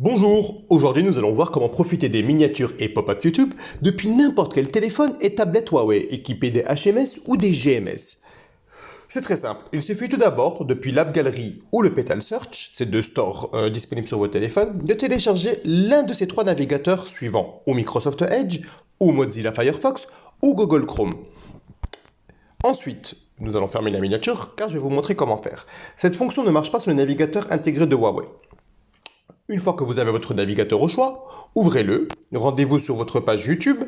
Bonjour, aujourd'hui nous allons voir comment profiter des miniatures et pop-up YouTube depuis n'importe quel téléphone et tablette Huawei équipé des HMS ou des GMS. C'est très simple, il suffit tout d'abord, depuis l'App Gallery ou le Petal Search, ces deux stores euh, disponibles sur votre téléphone, de télécharger l'un de ces trois navigateurs suivants, ou Microsoft Edge, ou Mozilla Firefox, ou Google Chrome. Ensuite, nous allons fermer la miniature car je vais vous montrer comment faire. Cette fonction ne marche pas sur le navigateur intégré de Huawei. Une fois que vous avez votre navigateur au choix, ouvrez-le, rendez-vous sur votre page YouTube,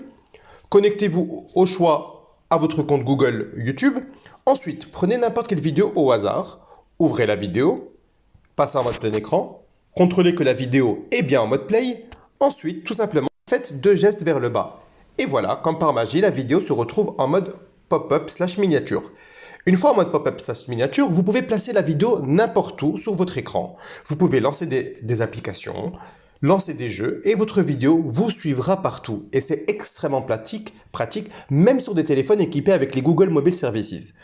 connectez-vous au choix à votre compte Google YouTube, ensuite prenez n'importe quelle vidéo au hasard, ouvrez la vidéo, passez en mode plein écran, contrôlez que la vidéo est bien en mode play, ensuite tout simplement faites deux gestes vers le bas. Et voilà, comme par magie, la vidéo se retrouve en mode pop-up slash miniature. Une fois en mode pop-up slash miniature, vous pouvez placer la vidéo n'importe où sur votre écran. Vous pouvez lancer des, applications, lancer des jeux et votre vidéo vous suivra partout. Et c'est extrêmement pratique, pratique, même sur des téléphones équipés avec les Google Mobile Services.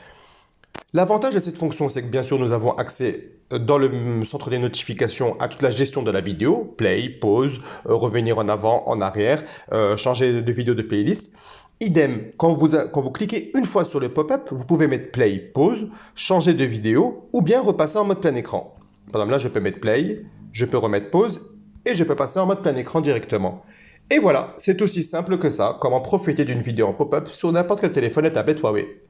L'avantage de cette fonction, c'est que bien sûr, nous avons accès euh, dans le centre des notifications à toute la gestion de la vidéo, play, pause, euh, revenir en avant, en arrière, euh, changer de vidéo de playlist. Idem, quand vous, cliquez une fois sur le pop-up, vous pouvez mettre play, pause, changer de vidéo ou bien repasser en mode plein écran. Par exemple là, je peux mettre play, je peux remettre pause et je peux passer en mode plein écran directement. Et voilà, c'est aussi simple que ça, comment profiter d'une vidéo en pop-up sur n'importe quel téléphone et tablette Huawei.